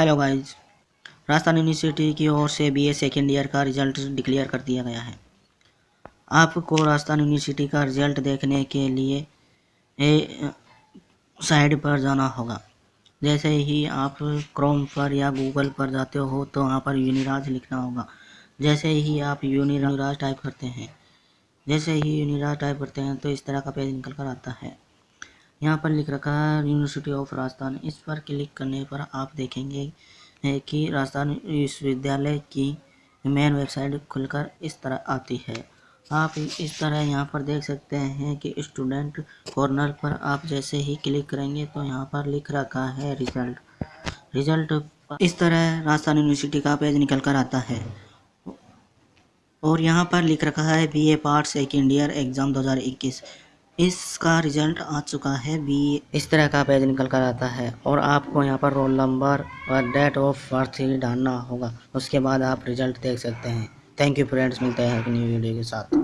Hello guys Rajasthan university की ओर से बीए सेकेंड ईयर का रिज़ल्ट डिक्लेयर कर दिया गया है। आपको राजस्थान यूनिवर्सिटी का रिज़ल्ट देखने के लिए ए, साइड पर जाना होगा। जैसे ही आप क्रोम पर या गूगल पर जाते हो तो वहाँ पर यूनिराज लिखना होगा। जैसे ही आप यूनिराज टाइप करते हैं जैसे ही यूनिराज टाइप करते हैं तो इस तरह का पेज निकल कर आता है। यहाँ पर लिख रखा है यूनिवर्सिटी ऑफ़ राजस्थान इस पर क्लिक करने पर आप देखेंगे कि राजस्थान विश्वविद्यालय की मेन वेबसाइट खुलकर इस तरह आती है। आप इस तरह यहाँ पर देख सकते हैं कि स्टूडेंट कॉर्नर पर आप जैसे ही क्लिक करेंगे तो यहाँ पर लिख रखा है रिज़ल्ट रिज़ल्ट इस तरह राजस्थान यूनिवर्सिटी का पेज निकल कर आता है। और यहाँ पर लिख रखा है B A part second year exam 2021 इसका रिज़ल्ट आ चुका है बी इस तरह का पेज निकल कर आता है और आपको यहाँ पर रोल नंबर और डेट ऑफ़ बर्थ ही डालना होगा। उसके बाद आप रिज़ल्ट देख सकते हैं। थैंक यू फ्रेंड्स, मिलते हैं अपनी वीडियो के साथ।